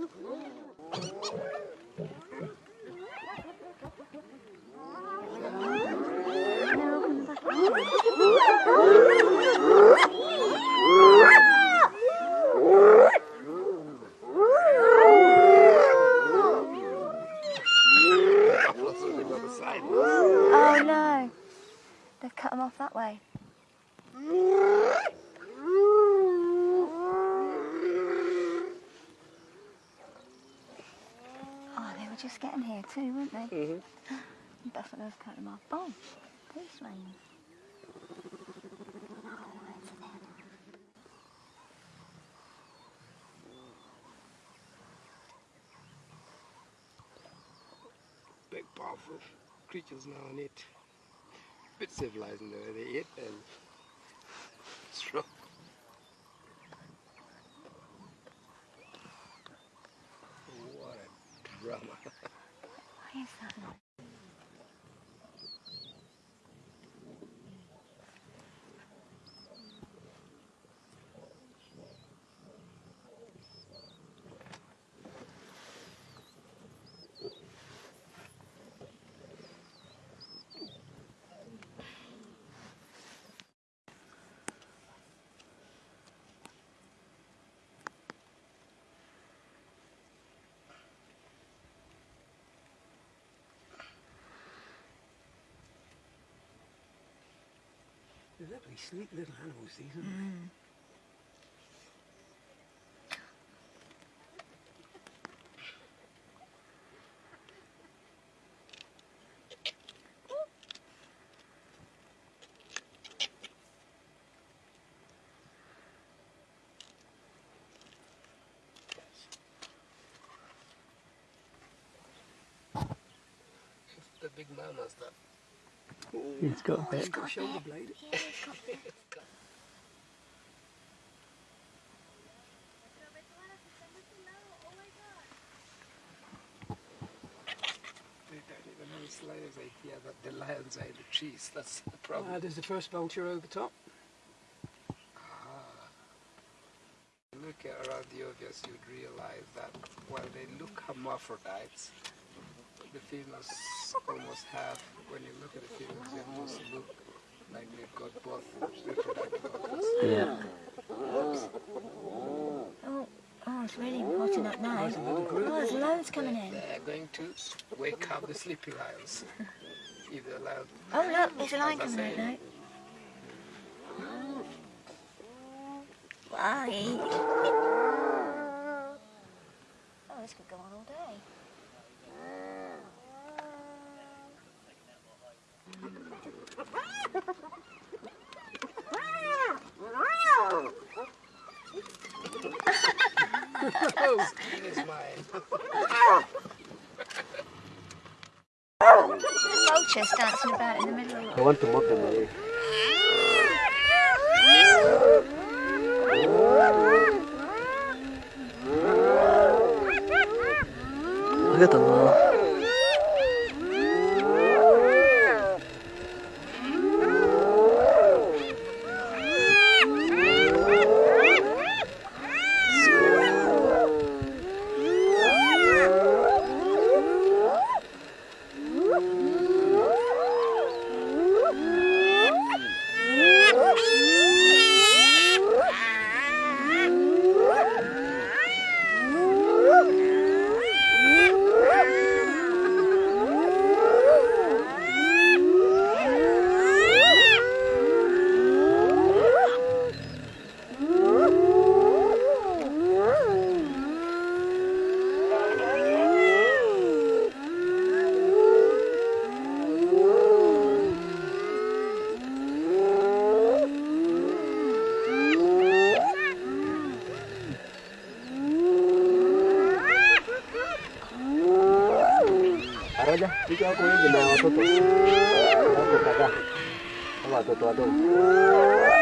Oh no, they've cut them off that way. Oh, they were just getting here too, weren't they? Mm-hmm. Buffalo have cut them off. Oh, police lane. Big, powerful creatures now on it. Bit civilized in the way they eat and strong. What a drama. They're lovely, sleek little animals, these, aren't they? Mm. The big mamas that It's got a bit. It's got a shoulder blade. they don't even know it's lions are here, but the lions are in the trees. That's the problem. Ah, there's the first vulture over top. look at around the obvious, you'd realize that while they look hermaphrodites, the females almost half. when you look at the females, they almost look like they've got both reproductive organs. Yeah. Oh, oh, it's really hot up now. Oh, there's loads coming in. They're going to wake up the sleeping lions. If the lion, Oh, look, there's a lion coming in now. Why? Oh, this could go on all day. Vultures dancing about in the middle of I want to mock them away. Eh? Look at them all. Jawa Timur, Jawa Timur,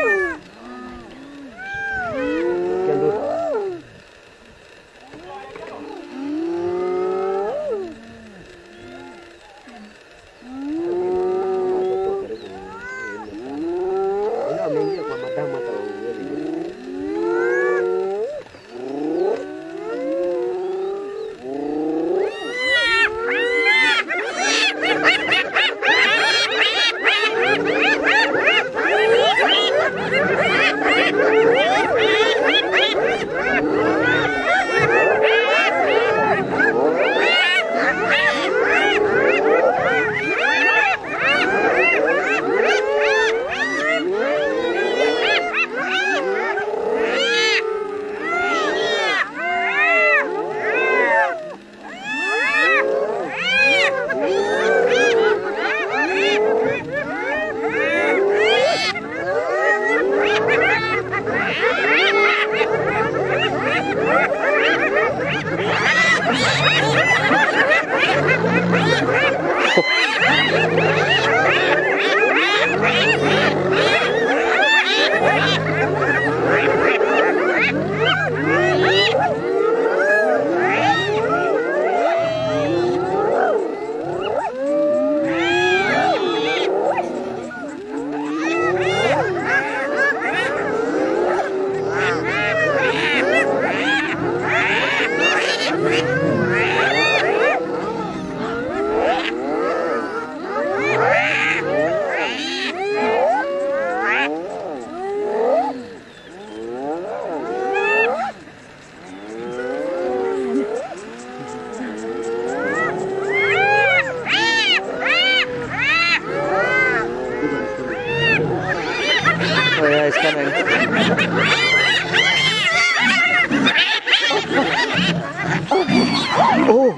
Oh.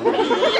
oh.